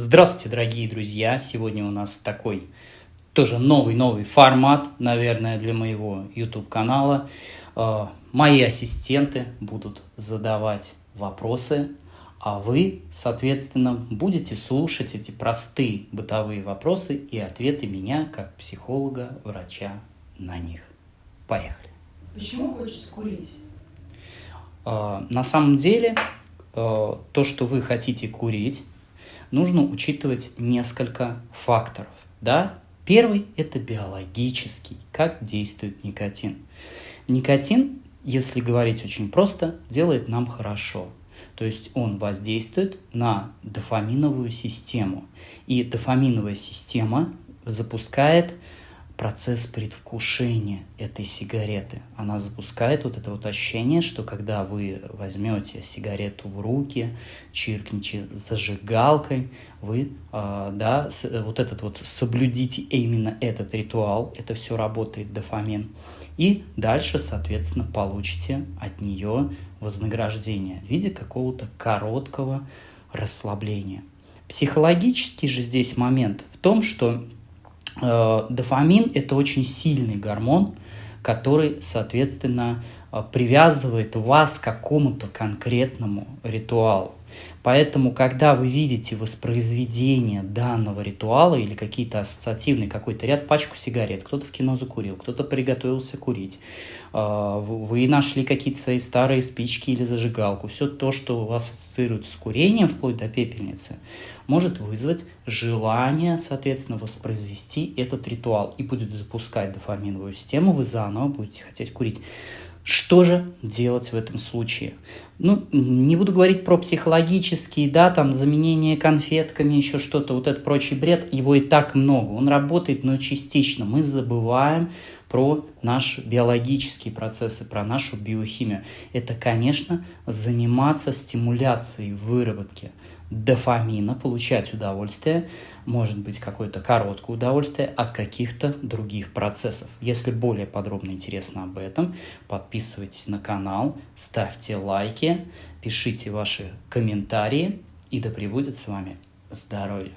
Здравствуйте, дорогие друзья! Сегодня у нас такой тоже новый-новый формат, наверное, для моего YouTube-канала. Э, мои ассистенты будут задавать вопросы, а вы, соответственно, будете слушать эти простые бытовые вопросы и ответы меня, как психолога, врача на них. Поехали! Почему хочется курить? Э, на самом деле, э, то, что вы хотите курить, нужно учитывать несколько факторов. Да? Первый – это биологический, как действует никотин. Никотин, если говорить очень просто, делает нам хорошо. То есть он воздействует на дофаминовую систему. И дофаминовая система запускает процесс предвкушения этой сигареты. Она запускает вот это вот ощущение, что когда вы возьмете сигарету в руки, чиркните зажигалкой, вы, э, да, с, вот этот вот соблюдите именно этот ритуал, это все работает дофамин, и дальше, соответственно, получите от нее вознаграждение в виде какого-то короткого расслабления. Психологический же здесь момент в том, что Э, дофамин – это очень сильный гормон, который, соответственно, э, привязывает вас к какому-то конкретному ритуалу. Поэтому, когда вы видите воспроизведение данного ритуала или какие-то ассоциативные, какой-то ряд, пачку сигарет, кто-то в кино закурил, кто-то приготовился курить, э, вы нашли какие-то свои старые спички или зажигалку, все то, что у вас ассоциируется с курением, вплоть до пепельницы, может вызвать желание, соответственно, воспроизвести этот ритуал и будет запускать дофаминовую систему, вы заново будете хотеть курить. Что же делать в этом случае? Ну, не буду говорить про психологические, да, там, заменение конфетками, еще что-то, вот этот прочий бред, его и так много. Он работает, но частично. Мы забываем про наши биологические процессы, про нашу биохимию. Это, конечно, заниматься стимуляцией выработки дофамина, получать удовольствие, может быть какое-то короткое удовольствие от каких-то других процессов. Если более подробно интересно об этом, подписывайтесь на канал, ставьте лайки, пишите ваши комментарии, и да пребудет с вами здоровье.